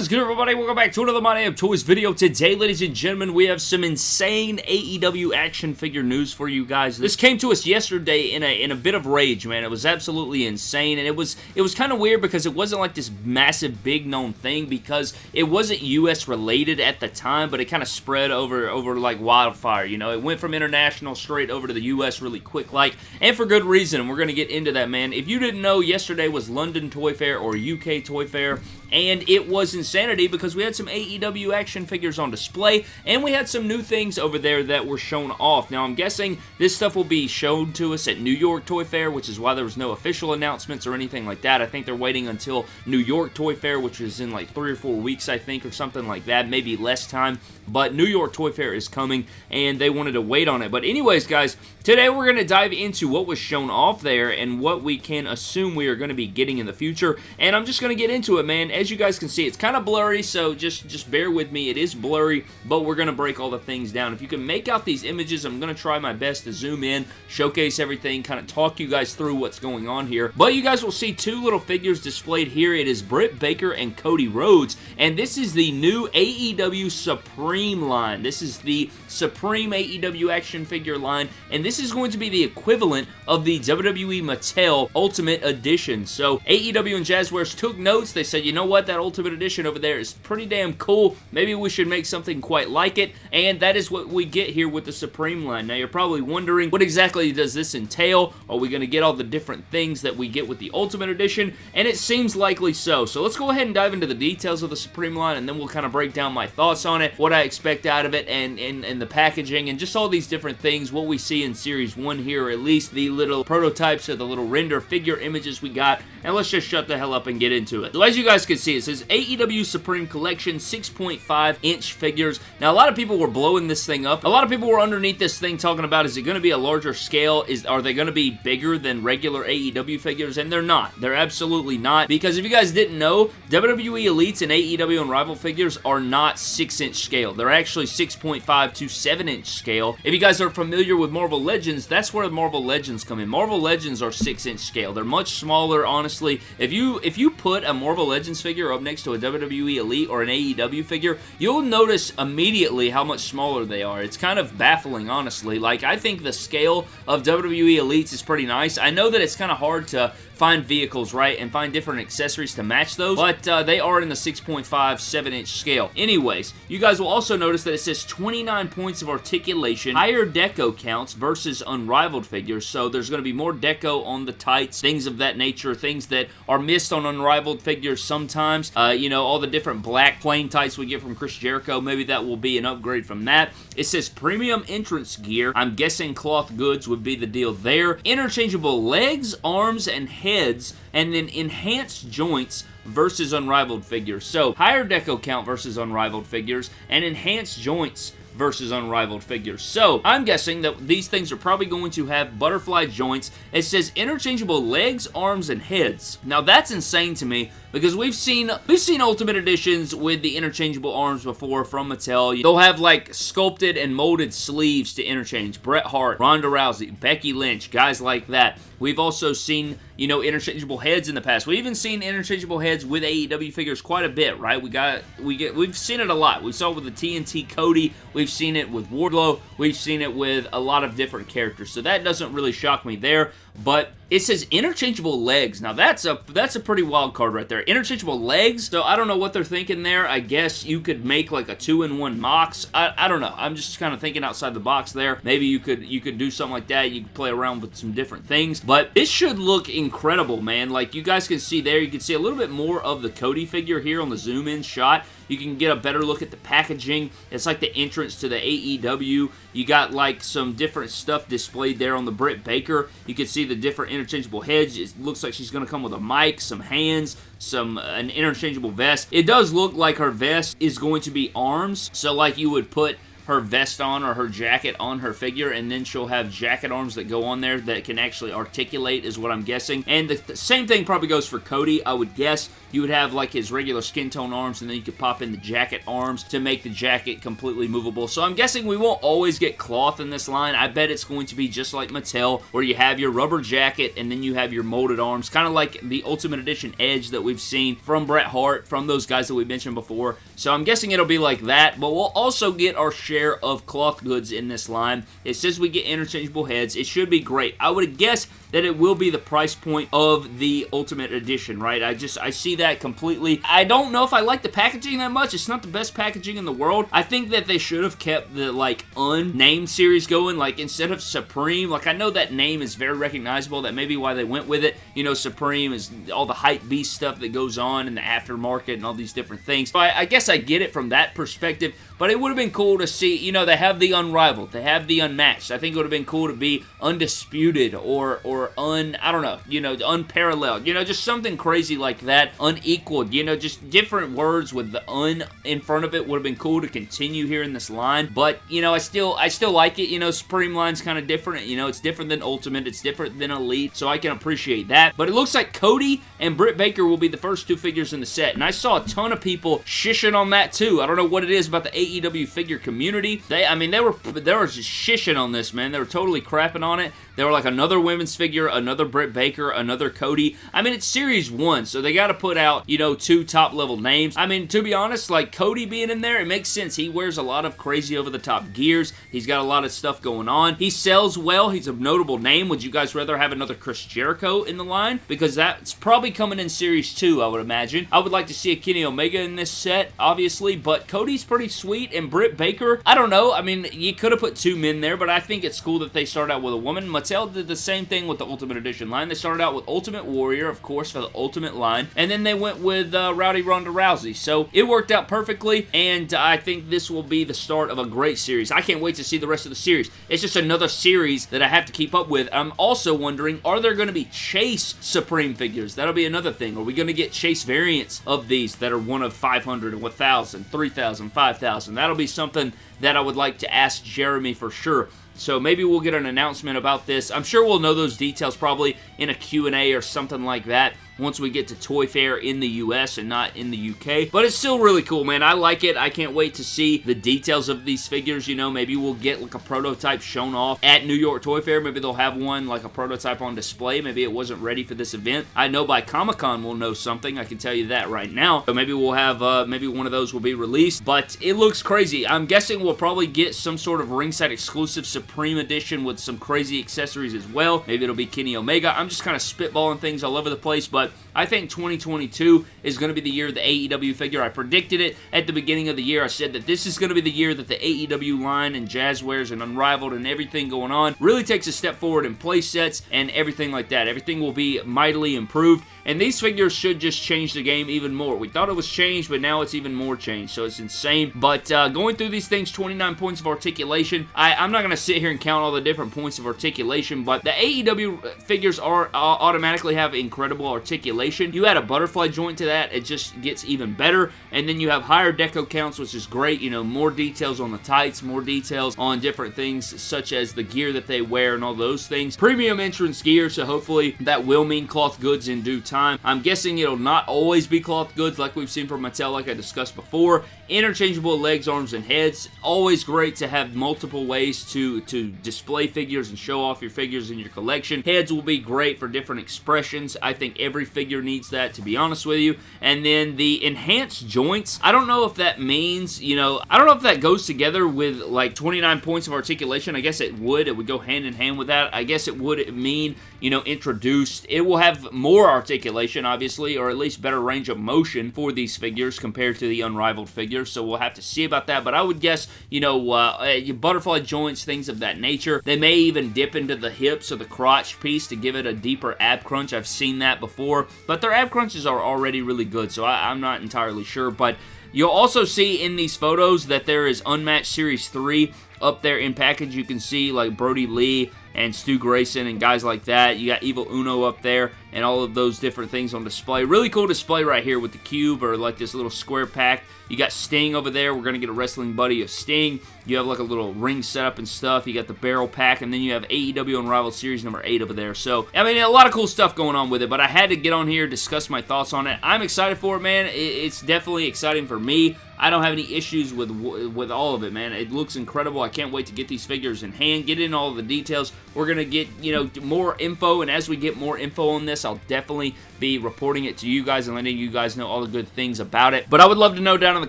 Is good everybody? Welcome back to another My Damn Toys video. Today, ladies and gentlemen, we have some insane AEW action figure news for you guys. This came to us yesterday in a in a bit of rage, man. It was absolutely insane, and it was it was kind of weird because it wasn't like this massive, big known thing because it wasn't US related at the time, but it kind of spread over over like wildfire. You know, it went from international straight over to the US really quick, like, and for good reason. We're gonna get into that, man. If you didn't know, yesterday was London Toy Fair or UK Toy Fair, and it was insanity because we had some AEW action figures on display, and we had some new things over there that were shown off. Now, I'm guessing this stuff will be shown to us at New York Toy Fair, which is why there was no official announcements or anything like that. I think they're waiting until New York Toy Fair, which is in like three or four weeks, I think, or something like that, maybe less time, but New York Toy Fair is coming, and they wanted to wait on it. But anyways, guys, today we're going to dive into what was shown off there and what we can assume we are going to be getting in the future, and I'm just going to get into it, man. As you guys can see, it's kind of blurry, so just, just bear with me. It is blurry, but we're going to break all the things down. If you can make out these images, I'm going to try my best to zoom in, showcase everything, kind of talk you guys through what's going on here. But you guys will see two little figures displayed here. It is Britt Baker and Cody Rhodes, and this is the new AEW Supreme line. This is the Supreme AEW action figure line, and this is going to be the equivalent of the WWE Mattel Ultimate Edition. So AEW and Jazwares took notes. They said, you know what, that Ultimate Edition over there is pretty damn cool. Maybe we should make something quite like it, and that is what we get here with the Supreme line. Now, you're probably wondering, what exactly does this entail? Are we going to get all the different things that we get with the Ultimate Edition? And it seems likely so. So let's go ahead and dive into the details of the Supreme line, and then we'll kind of break down my thoughts on it, what I expect out of it, and, and, and the packaging, and just all these different things, what we see in Series 1 here, at least the little prototypes or the little render figure images we got, and let's just shut the hell up and get into it. So as you guys can see, it says AEW Supreme Collection 6.5 inch figures. Now, a lot of people were blowing this thing up. A lot of people were underneath this thing talking about, is it going to be a larger scale? Is Are they going to be bigger than regular AEW figures? And they're not. They're absolutely not. Because if you guys didn't know, WWE Elites and AEW and Rival figures are not 6 inch scale. They're actually 6.5 to 7 inch scale. If you guys are familiar with Marvel Legends, that's where Marvel Legends come in. Marvel Legends are 6 inch scale. They're much smaller, honestly. If you if you put a Marvel Legends figure up next to a WWE Elite or an AEW figure, you'll notice immediately how much smaller they are. It's kind of baffling, honestly. Like, I think the scale of WWE Elites is pretty nice. I know that it's kind of hard to find vehicles, right, and find different accessories to match those, but uh, they are in the 6.5, 7-inch scale. Anyways, you guys will also notice that it says 29 points of articulation, higher deco counts versus unrivaled figures, so there's going to be more deco on the tights, things of that nature, things that are missed on unrivaled figures sometimes. Uh, you know, all the different black plain types we get from Chris Jericho, maybe that will be an upgrade from that. It says premium entrance gear. I'm guessing cloth goods would be the deal there. Interchangeable legs, arms, and heads, and then enhanced joints versus unrivaled figures. So, higher deco count versus unrivaled figures, and enhanced joints versus unrivaled figures. So, I'm guessing that these things are probably going to have butterfly joints. It says interchangeable legs, arms, and heads. Now, that's insane to me because we've seen we've seen Ultimate Editions with the interchangeable arms before from Mattel. They'll have like sculpted and molded sleeves to interchange. Bret Hart, Ronda Rousey, Becky Lynch, guys like that. We've also seen, you know, interchangeable heads in the past. We've even seen interchangeable heads with AEW figures quite a bit, right? We got, we get, we've seen it a lot. We saw it with the TNT Cody. We've seen it with Wardlow. We've seen it with a lot of different characters. So that doesn't really shock me there. But it says interchangeable legs. Now that's a that's a pretty wild card right there. Interchangeable legs. So I don't know what they're thinking there. I guess you could make like a two-in-one Mox. I, I don't know. I'm just kind of thinking outside the box there. Maybe you could you could do something like that. You could play around with some different things. But this should look incredible, man. Like you guys can see there, you can see a little bit more of the Cody figure here on the zoom-in shot. You can get a better look at the packaging. It's like the entrance to the AEW. You got like some different stuff displayed there on the Britt Baker. You can see the different interchangeable heads. It looks like she's going to come with a mic, some hands, some uh, an interchangeable vest. It does look like her vest is going to be arms. So like you would put her vest on or her jacket on her figure, and then she'll have jacket arms that go on there that can actually articulate, is what I'm guessing. And the, the same thing probably goes for Cody, I would guess. You would have like his regular skin tone arms, and then you could pop in the jacket arms to make the jacket completely movable. So I'm guessing we won't always get cloth in this line. I bet it's going to be just like Mattel, where you have your rubber jacket, and then you have your molded arms, kind of like the Ultimate Edition Edge that we've seen from Bret Hart, from those guys that we mentioned before. So I'm guessing it'll be like that, but we'll also get our share of cloth goods in this line. It says we get interchangeable heads. It should be great. I would guess that it will be the price point of the Ultimate Edition, right? I just, I see that completely. I don't know if I like the packaging that much. It's not the best packaging in the world. I think that they should have kept the, like, unnamed series going. Like, instead of Supreme, like, I know that name is very recognizable. That may be why they went with it. You know, Supreme is all the hype beast stuff that goes on in the aftermarket and all these different things. So I, I guess I get it from that perspective, but it would have been cool to see, you know, they have the unrivaled. They have the unmatched. I think it would have been cool to be undisputed or, or un, I don't know, you know, unparalleled, you know, just something crazy like that, unequaled, you know, just different words with the un in front of it would have been cool to continue here in this line, but, you know, I still, I still like it, you know, Supreme line's kind of different, you know, it's different than Ultimate, it's different than Elite, so I can appreciate that, but it looks like Cody and Britt Baker will be the first two figures in the set, and I saw a ton of people shishing on that too, I don't know what it is about the AEW figure community, they, I mean, they were, they were just shishing on this, man, they were totally crapping on it, they were like another women's figure another Britt Baker, another Cody. I mean, it's Series 1, so they got to put out, you know, two top-level names. I mean, to be honest, like, Cody being in there, it makes sense. He wears a lot of crazy over-the-top gears. He's got a lot of stuff going on. He sells well. He's a notable name. Would you guys rather have another Chris Jericho in the line? Because that's probably coming in Series 2, I would imagine. I would like to see a Kenny Omega in this set, obviously, but Cody's pretty sweet, and Britt Baker, I don't know. I mean, you could have put two men there, but I think it's cool that they start out with a woman. Mattel did the same thing with the Ultimate Edition line. They started out with Ultimate Warrior, of course, for the Ultimate line, and then they went with uh, Rowdy Ronda Rousey. So it worked out perfectly, and I think this will be the start of a great series. I can't wait to see the rest of the series. It's just another series that I have to keep up with. I'm also wondering, are there going to be Chase Supreme figures? That'll be another thing. Are we going to get Chase variants of these that are one of 500 or 1,000, 3,000, 5,000? That'll be something that I would like to ask Jeremy for sure. So maybe we'll get an announcement about this. I'm sure we'll know those details probably in a Q&A or something like that once we get to Toy Fair in the US and not in the UK. But it's still really cool, man. I like it. I can't wait to see the details of these figures. You know, maybe we'll get like a prototype shown off at New York Toy Fair. Maybe they'll have one, like a prototype on display. Maybe it wasn't ready for this event. I know by Comic-Con we'll know something. I can tell you that right now. So maybe we'll have, uh, maybe one of those will be released. But it looks crazy. I'm guessing we'll probably get some sort of ringside exclusive Supreme Edition with some crazy accessories as well. Maybe it'll be Kenny Omega. I'm just kind of spitballing things all over the place, but it. I think 2022 is going to be the year of the AEW figure. I predicted it at the beginning of the year. I said that this is going to be the year that the AEW line and Jazwares and Unrivaled and everything going on really takes a step forward in play sets and everything like that. Everything will be mightily improved. And these figures should just change the game even more. We thought it was changed, but now it's even more changed, so it's insane. But uh, going through these things, 29 points of articulation. I, am not going to sit here and count all the different points of articulation, but the AEW figures are uh, automatically have incredible articulation. You add a butterfly joint to that, it just gets even better. And then you have higher deco counts, which is great. You know, more details on the tights, more details on different things, such as the gear that they wear and all those things. Premium entrance gear, so hopefully that will mean cloth goods in due time. I'm guessing it'll not always be cloth goods like we've seen from Mattel like I discussed before. Interchangeable legs, arms, and heads. Always great to have multiple ways to, to display figures and show off your figures in your collection. Heads will be great for different expressions. I think every figure needs that, to be honest with you. And then the enhanced joints, I don't know if that means, you know, I don't know if that goes together with like 29 points of articulation. I guess it would. It would go hand in hand with that. I guess it would mean, you know, introduced. It will have more articulation, obviously, or at least better range of motion for these figures compared to the unrivaled so we'll have to see about that. But I would guess, you know, uh, butterfly joints, things of that nature. They may even dip into the hips or the crotch piece to give it a deeper ab crunch. I've seen that before, but their ab crunches are already really good, so I, I'm not entirely sure. But You'll also see in these photos that there is Unmatched Series 3 up there in package. You can see like Brodie Lee and Stu Grayson and guys like that. You got Evil Uno up there and all of those different things on display. Really cool display right here with the cube or like this little square pack. You got Sting over there. We're going to get a wrestling buddy of Sting. You have like a little ring setup and stuff. You got the barrel pack, and then you have AEW Unrivaled Series number 8 over there. So, I mean, a lot of cool stuff going on with it, but I had to get on here, discuss my thoughts on it. I'm excited for it, man. It's definitely exciting for me. I don't have any issues with with all of it, man. It looks incredible. I can't wait to get these figures in hand, get in all the details. We're going to get, you know, more info, and as we get more info on this, I'll definitely be reporting it to you guys and letting you guys know all the good things about it. But I would love to know down in the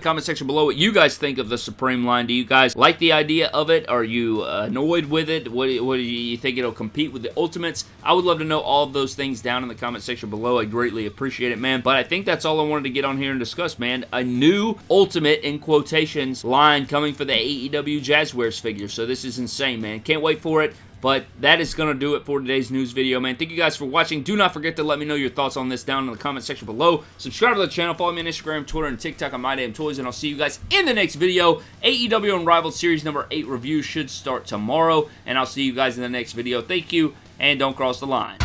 comment section below what you guys think of the Supreme line. Do you guys like the idea of it? Are you annoyed with it? What, what do you think it'll compete with the Ultimates? I would love to know all of those things down in the comment section below. I greatly appreciate it, man. But I think that's all I wanted to get on here and discuss, man. A new Ultimate, in quotations, line coming for the AEW Jazwares figure. So this is insane, man. Can't wait for it. But that is going to do it for today's news video, man. Thank you guys for watching. Do not forget to let me know your thoughts on this down in the comment section below. Subscribe to the channel. Follow me on Instagram, Twitter, and TikTok on My Damn Toys. And I'll see you guys in the next video. AEW Unrivaled Series number 8 review should start tomorrow. And I'll see you guys in the next video. Thank you, and don't cross the line.